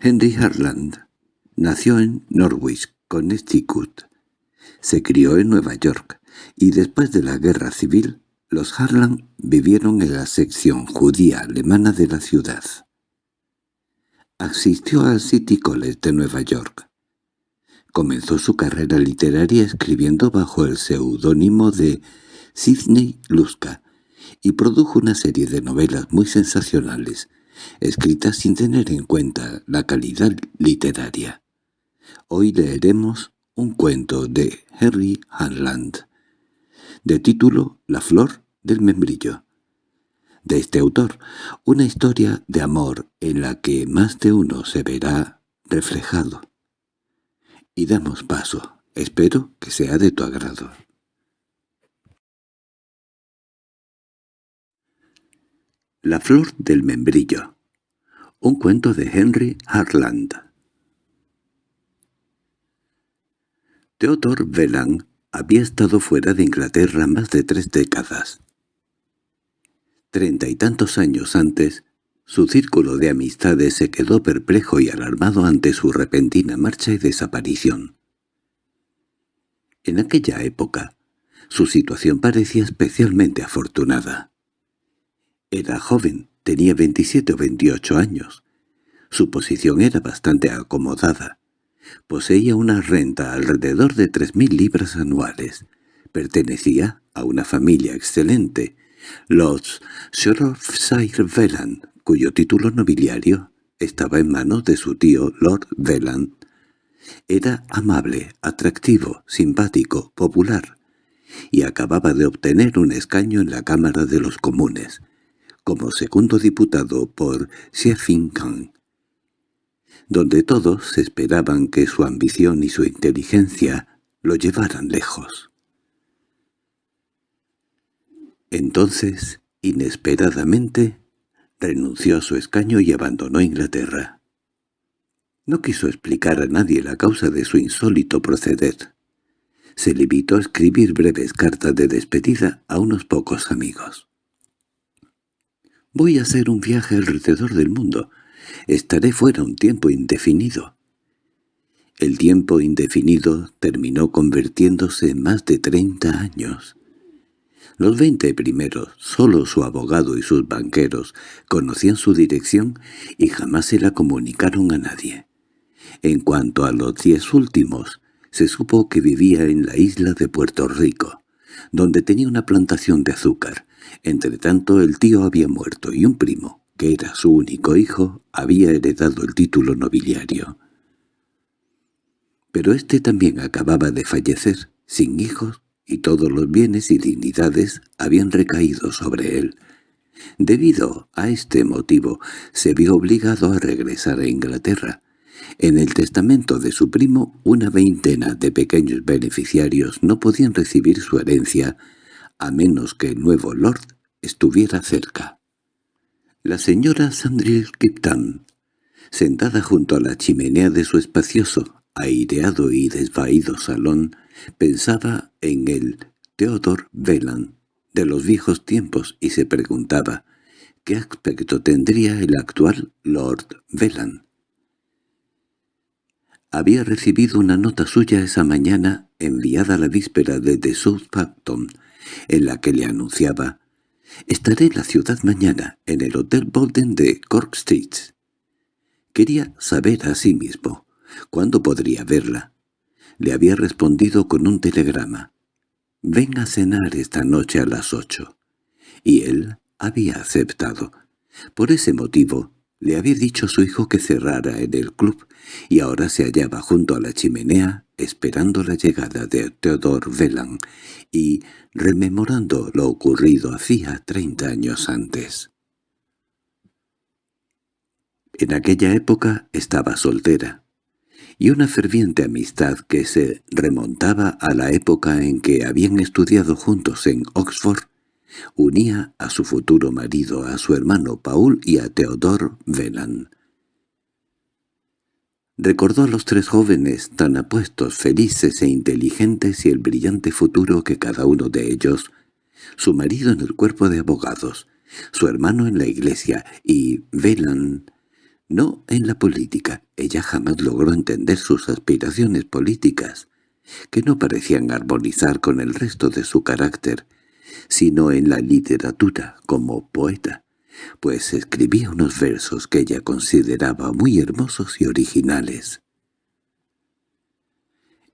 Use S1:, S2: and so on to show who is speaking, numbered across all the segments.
S1: Henry Harland nació en Norwich, Connecticut. Se crió en Nueva York, y después de la guerra civil, los Harland vivieron en la sección judía alemana de la ciudad. Asistió al City College de Nueva York. Comenzó su carrera literaria escribiendo bajo el seudónimo de Sidney Luska y produjo una serie de novelas muy sensacionales, escritas sin tener en cuenta la calidad literaria. Hoy leeremos un cuento de Henry Harland, de título La flor del membrillo. De este autor, una historia de amor en la que más de uno se verá reflejado. Y damos paso. Espero que sea de tu agrado. La flor del membrillo. Un cuento de Henry Harland. Theodore Velan había estado fuera de Inglaterra más de tres décadas. Treinta y tantos años antes, su círculo de amistades se quedó perplejo y alarmado ante su repentina marcha y desaparición. En aquella época, su situación parecía especialmente afortunada. Era joven, tenía 27 o 28 años. Su posición era bastante acomodada. Poseía una renta alrededor de tres mil libras anuales. Pertenecía a una familia excelente, los Shropshire Velan, cuyo título nobiliario estaba en manos de su tío Lord Velan. Era amable, atractivo, simpático, popular, y acababa de obtener un escaño en la Cámara de los Comunes, como segundo diputado por Khan, donde todos esperaban que su ambición y su inteligencia lo llevaran lejos. Entonces, inesperadamente, renunció a su escaño y abandonó Inglaterra. No quiso explicar a nadie la causa de su insólito proceder. Se limitó a escribir breves cartas de despedida a unos pocos amigos. Voy a hacer un viaje alrededor del mundo. Estaré fuera un tiempo indefinido. El tiempo indefinido terminó convirtiéndose en más de treinta años. Los veinte primeros, solo su abogado y sus banqueros conocían su dirección y jamás se la comunicaron a nadie. En cuanto a los diez últimos, se supo que vivía en la isla de Puerto Rico, donde tenía una plantación de azúcar, Entretanto el tío había muerto y un primo, que era su único hijo, había heredado el título nobiliario. Pero éste también acababa de fallecer, sin hijos, y todos los bienes y dignidades habían recaído sobre él. Debido a este motivo, se vio obligado a regresar a Inglaterra. En el testamento de su primo, una veintena de pequeños beneficiarios no podían recibir su herencia a menos que el nuevo lord estuviera cerca. La señora Sandril Kipton, sentada junto a la chimenea de su espacioso, aireado y desvaído salón, pensaba en el Theodore Velan de los viejos tiempos y se preguntaba qué aspecto tendría el actual Lord Velan. Había recibido una nota suya esa mañana enviada la víspera desde Southampton, en la que le anunciaba «Estaré en la ciudad mañana, en el Hotel Bolden de Cork Street». Quería saber a sí mismo cuándo podría verla. Le había respondido con un telegrama. «Ven a cenar esta noche a las ocho». Y él había aceptado. Por ese motivo, le había dicho su hijo que cerrara en el club, y ahora se hallaba junto a la chimenea esperando la llegada de Theodore Velan y rememorando lo ocurrido hacía treinta años antes. En aquella época estaba soltera, y una ferviente amistad que se remontaba a la época en que habían estudiado juntos en Oxford unía a su futuro marido, a su hermano Paul y a Theodore Velan. Recordó a los tres jóvenes tan apuestos, felices e inteligentes y el brillante futuro que cada uno de ellos, su marido en el cuerpo de abogados, su hermano en la iglesia y Velan, No en la política. Ella jamás logró entender sus aspiraciones políticas, que no parecían armonizar con el resto de su carácter, sino en la literatura como poeta, pues escribía unos versos que ella consideraba muy hermosos y originales.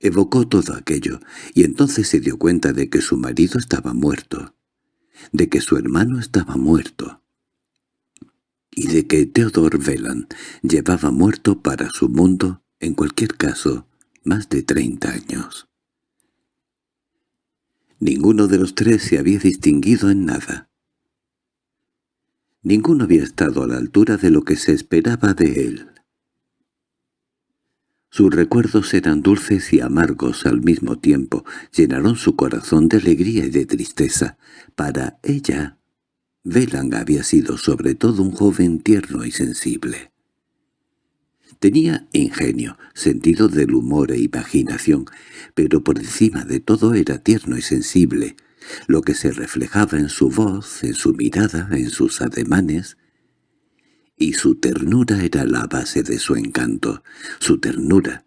S1: Evocó todo aquello, y entonces se dio cuenta de que su marido estaba muerto, de que su hermano estaba muerto, y de que Theodor Velan llevaba muerto para su mundo, en cualquier caso, más de treinta años. Ninguno de los tres se había distinguido en nada. Ninguno había estado a la altura de lo que se esperaba de él. Sus recuerdos eran dulces y amargos al mismo tiempo, llenaron su corazón de alegría y de tristeza. Para ella, Velan había sido sobre todo un joven tierno y sensible. Tenía ingenio, sentido del humor e imaginación, pero por encima de todo era tierno y sensible, lo que se reflejaba en su voz, en su mirada, en sus ademanes, y su ternura era la base de su encanto, su ternura,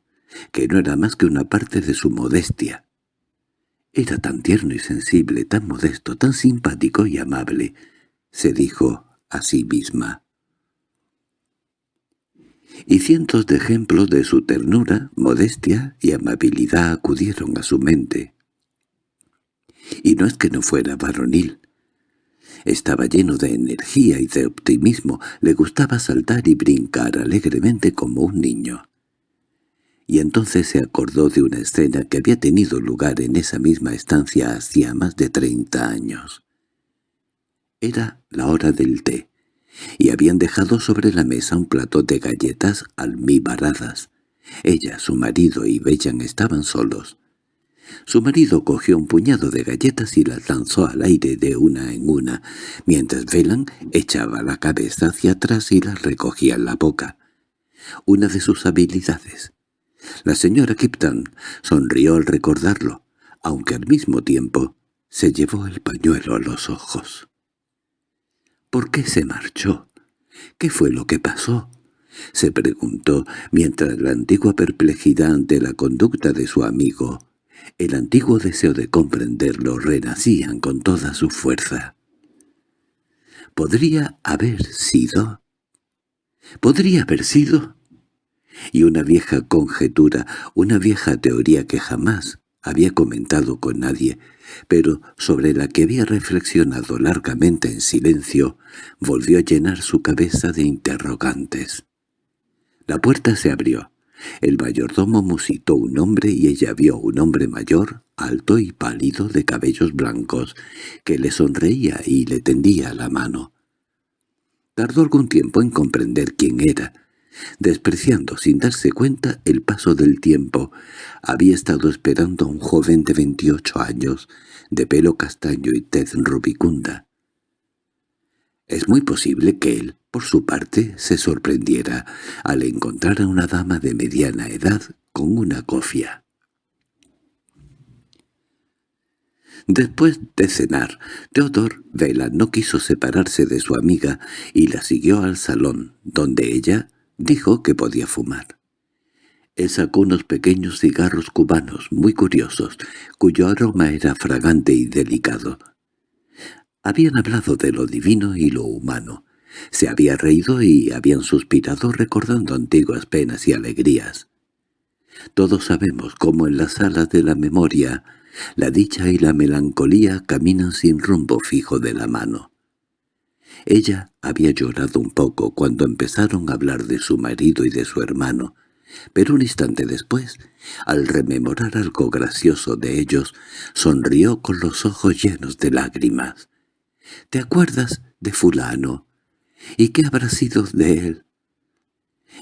S1: que no era más que una parte de su modestia. Era tan tierno y sensible, tan modesto, tan simpático y amable, se dijo a sí misma. Y cientos de ejemplos de su ternura, modestia y amabilidad acudieron a su mente. Y no es que no fuera varonil, estaba lleno de energía y de optimismo, le gustaba saltar y brincar alegremente como un niño. Y entonces se acordó de una escena que había tenido lugar en esa misma estancia hacía más de treinta años. Era la hora del té, y habían dejado sobre la mesa un plato de galletas almibaradas. Ella, su marido y Bellan estaban solos. Su marido cogió un puñado de galletas y las lanzó al aire de una en una, mientras Velan echaba la cabeza hacia atrás y las recogía en la boca. Una de sus habilidades. La señora Kipton sonrió al recordarlo, aunque al mismo tiempo se llevó el pañuelo a los ojos. ¿Por qué se marchó? ¿Qué fue lo que pasó? se preguntó mientras la antigua perplejidad ante la conducta de su amigo el antiguo deseo de comprenderlo renacían con toda su fuerza. ¿Podría haber sido? ¿Podría haber sido? Y una vieja conjetura, una vieja teoría que jamás había comentado con nadie, pero sobre la que había reflexionado largamente en silencio, volvió a llenar su cabeza de interrogantes. La puerta se abrió. El mayordomo musitó un hombre y ella vio un hombre mayor, alto y pálido, de cabellos blancos, que le sonreía y le tendía la mano. Tardó algún tiempo en comprender quién era. Despreciando sin darse cuenta el paso del tiempo, había estado esperando a un joven de veintiocho años, de pelo castaño y tez rubicunda. Es muy posible que él, por su parte, se sorprendiera al encontrar a una dama de mediana edad con una cofia. Después de cenar, Theodor Vela no quiso separarse de su amiga y la siguió al salón, donde ella dijo que podía fumar. Él sacó unos pequeños cigarros cubanos muy curiosos, cuyo aroma era fragante y delicado. Habían hablado de lo divino y lo humano, se había reído y habían suspirado recordando antiguas penas y alegrías. Todos sabemos cómo en las salas de la memoria la dicha y la melancolía caminan sin rumbo fijo de la mano. Ella había llorado un poco cuando empezaron a hablar de su marido y de su hermano, pero un instante después, al rememorar algo gracioso de ellos, sonrió con los ojos llenos de lágrimas. —¿Te acuerdas de fulano? ¿Y qué habrá sido de él?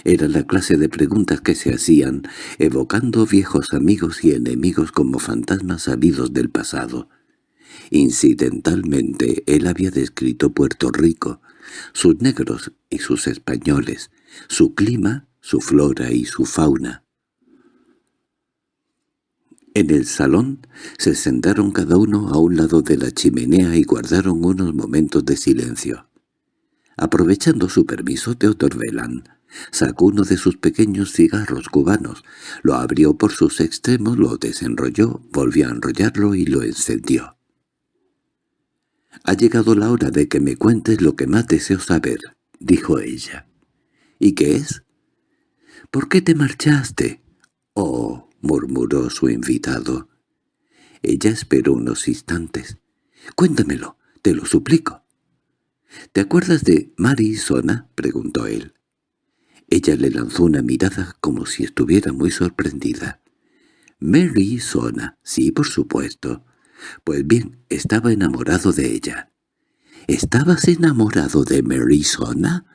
S1: Era la clase de preguntas que se hacían, evocando viejos amigos y enemigos como fantasmas salidos del pasado. Incidentalmente él había descrito Puerto Rico, sus negros y sus españoles, su clima, su flora y su fauna. En el salón se sentaron cada uno a un lado de la chimenea y guardaron unos momentos de silencio. Aprovechando su permiso, Theodor Velan sacó uno de sus pequeños cigarros cubanos, lo abrió por sus extremos, lo desenrolló, volvió a enrollarlo y lo encendió. «Ha llegado la hora de que me cuentes lo que más deseo saber», dijo ella. «¿Y qué es?» «¿Por qué te marchaste?» «Oh», murmuró su invitado. Ella esperó unos instantes. «Cuéntamelo, te lo suplico». —¿Te acuerdas de Mari Sona? —preguntó él. Ella le lanzó una mirada como si estuviera muy sorprendida. —Mary Sona, sí, por supuesto. Pues bien, estaba enamorado de ella. —¿Estabas enamorado de Mary Sona?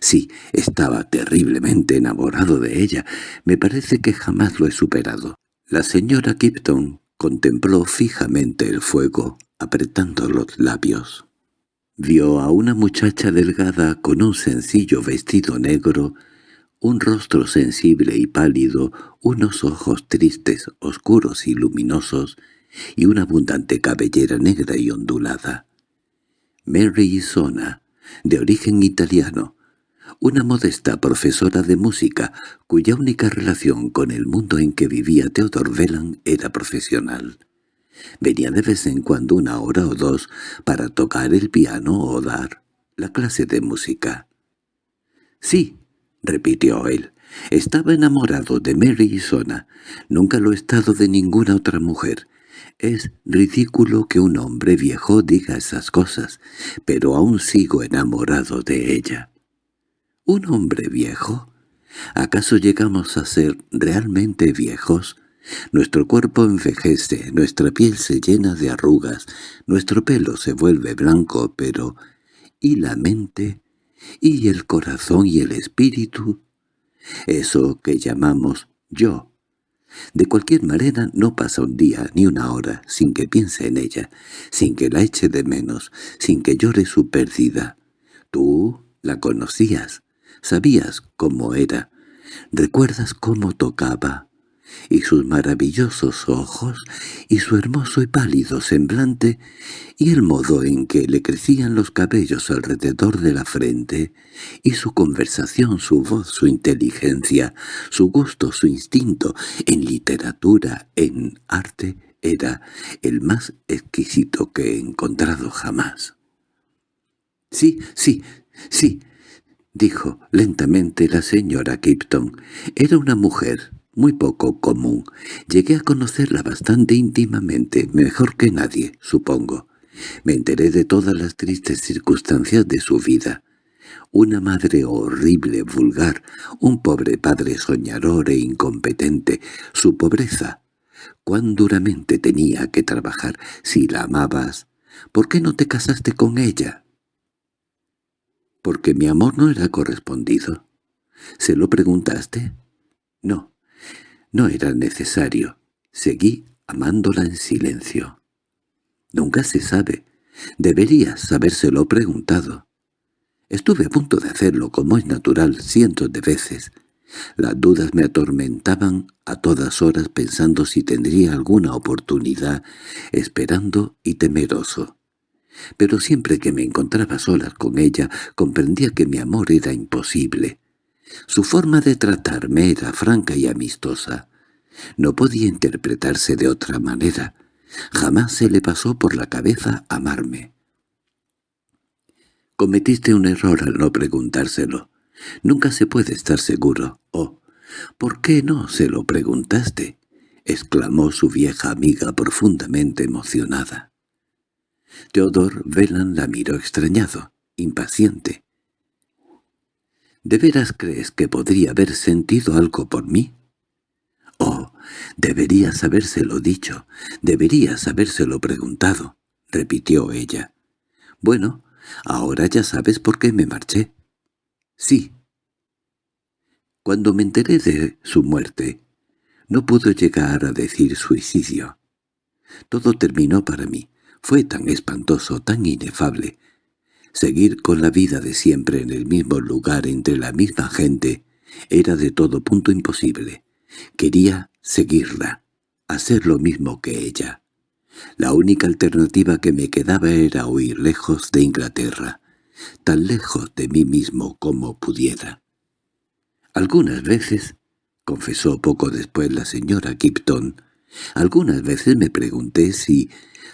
S1: Sí, estaba terriblemente enamorado de ella. Me parece que jamás lo he superado. La señora Kipton contempló fijamente el fuego, apretando los labios. Vio a una muchacha delgada con un sencillo vestido negro, un rostro sensible y pálido, unos ojos tristes, oscuros y luminosos, y una abundante cabellera negra y ondulada. Mary Sona, de origen italiano, una modesta profesora de música cuya única relación con el mundo en que vivía Theodor Velan era profesional. Venía de vez en cuando una hora o dos para tocar el piano o dar la clase de música. —Sí —repitió él—, estaba enamorado de Mary Sona. Nunca lo he estado de ninguna otra mujer. Es ridículo que un hombre viejo diga esas cosas, pero aún sigo enamorado de ella. ¿Un hombre viejo? ¿Acaso llegamos a ser realmente viejos? Nuestro cuerpo envejece, nuestra piel se llena de arrugas, nuestro pelo se vuelve blanco, pero ¿y la mente? ¿Y el corazón y el espíritu? Eso que llamamos yo. De cualquier manera no pasa un día ni una hora sin que piense en ella, sin que la eche de menos, sin que llore su pérdida. Tú la conocías, sabías cómo era, recuerdas cómo tocaba, y sus maravillosos ojos, y su hermoso y pálido semblante, y el modo en que le crecían los cabellos alrededor de la frente, y su conversación, su voz, su inteligencia, su gusto, su instinto, en literatura, en arte, era el más exquisito que he encontrado jamás. «Sí, sí, sí», dijo lentamente la señora Kipton. «Era una mujer, muy poco común. Llegué a conocerla bastante íntimamente, mejor que nadie, supongo. Me enteré de todas las tristes circunstancias de su vida. Una madre horrible, vulgar, un pobre padre soñador e incompetente, su pobreza. Cuán duramente tenía que trabajar. Si la amabas, ¿por qué no te casaste con ella? Porque mi amor no era correspondido. ¿Se lo preguntaste? No. No era necesario. Seguí amándola en silencio. Nunca se sabe. Deberías habérselo preguntado. Estuve a punto de hacerlo, como es natural, cientos de veces. Las dudas me atormentaban a todas horas pensando si tendría alguna oportunidad, esperando y temeroso. Pero siempre que me encontraba solas con ella, comprendía que mi amor era imposible. Su forma de tratarme era franca y amistosa. No podía interpretarse de otra manera. Jamás se le pasó por la cabeza amarme. Cometiste un error al no preguntárselo. Nunca se puede estar seguro. Oh, ¿por qué no se lo preguntaste? exclamó su vieja amiga profundamente emocionada. Teodor Velan la miró extrañado, impaciente. ¿De veras crees que podría haber sentido algo por mí? —Oh, deberías habérselo dicho, deberías habérselo preguntado —repitió ella. —Bueno, ahora ya sabes por qué me marché. —Sí. Cuando me enteré de su muerte, no pudo llegar a decir suicidio. Todo terminó para mí. Fue tan espantoso, tan inefable, Seguir con la vida de siempre en el mismo lugar entre la misma gente era de todo punto imposible. Quería seguirla, hacer lo mismo que ella. La única alternativa que me quedaba era huir lejos de Inglaterra. tan lejos de mí mismo como pudiera. Algunas veces, confesó poco después la señora Kipton, algunas veces me pregunté si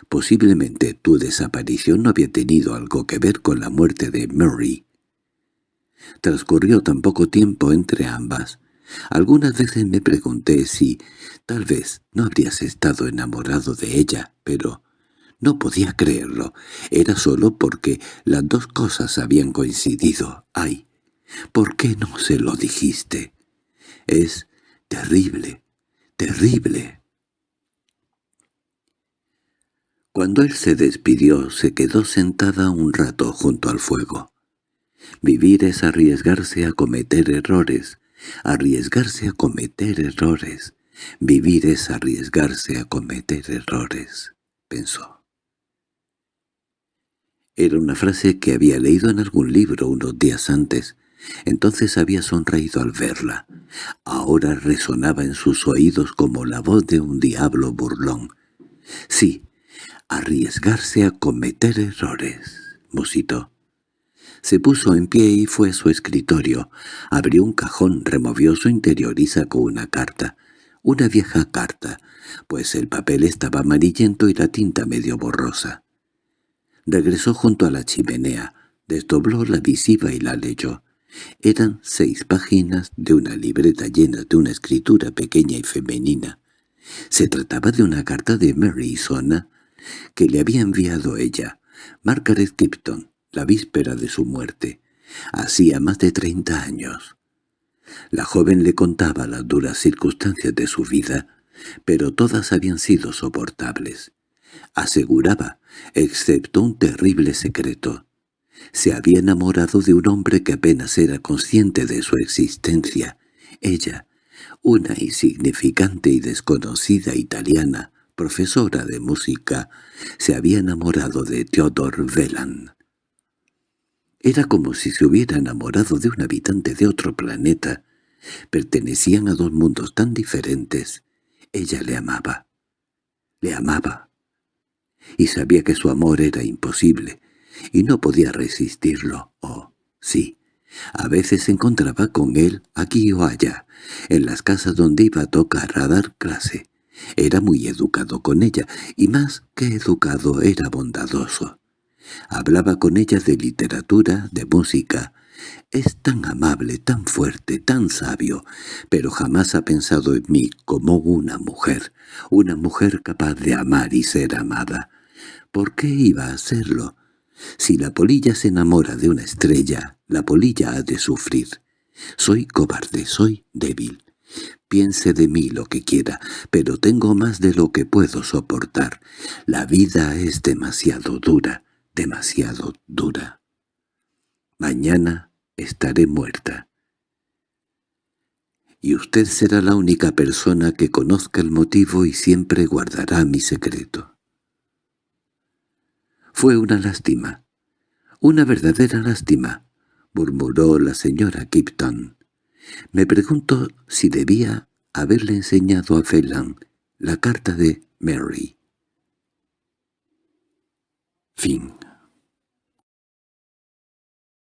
S1: posiblemente tu desaparición no había tenido algo que ver con la muerte de Murray. Transcurrió tan poco tiempo entre ambas. Algunas veces me pregunté si tal vez no habrías estado enamorado de ella, pero no podía creerlo. Era solo porque las dos cosas habían coincidido. ¡Ay! ¿Por qué no se lo dijiste? Es terrible, terrible. Cuando él se despidió, se quedó sentada un rato junto al fuego. Vivir es arriesgarse a cometer errores, arriesgarse a cometer errores. Vivir es arriesgarse a cometer errores, pensó. Era una frase que había leído en algún libro unos días antes. Entonces había sonreído al verla. Ahora resonaba en sus oídos como la voz de un diablo burlón. Sí, arriesgarse a cometer errores, musitó. Se puso en pie y fue a su escritorio. Abrió un cajón, removió su interior y sacó una carta. Una vieja carta, pues el papel estaba amarillento y la tinta medio borrosa. Regresó junto a la chimenea, desdobló la visiva y la leyó. Eran seis páginas de una libreta llena de una escritura pequeña y femenina. Se trataba de una carta de Mary Sona que le había enviado ella, Margaret Kipton, la víspera de su muerte. Hacía más de treinta años. La joven le contaba las duras circunstancias de su vida, pero todas habían sido soportables. Aseguraba, excepto un terrible secreto. Se había enamorado de un hombre que apenas era consciente de su existencia. Ella, una insignificante y desconocida italiana, profesora de música, se había enamorado de Theodor Velan. Era como si se hubiera enamorado de un habitante de otro planeta. Pertenecían a dos mundos tan diferentes. Ella le amaba. Le amaba y sabía que su amor era imposible, y no podía resistirlo. Oh, sí, a veces se encontraba con él aquí o allá, en las casas donde iba a tocar a dar clase. Era muy educado con ella, y más que educado era bondadoso. Hablaba con ella de literatura, de música. Es tan amable, tan fuerte, tan sabio, pero jamás ha pensado en mí como una mujer, una mujer capaz de amar y ser amada. ¿Por qué iba a hacerlo? Si la polilla se enamora de una estrella, la polilla ha de sufrir. Soy cobarde, soy débil. Piense de mí lo que quiera, pero tengo más de lo que puedo soportar. La vida es demasiado dura, demasiado dura. Mañana estaré muerta. Y usted será la única persona que conozca el motivo y siempre guardará mi secreto. Fue una lástima. Una verdadera lástima, murmuró la señora Kipton. Me pregunto si debía haberle enseñado a Phelan la carta de Mary. Fin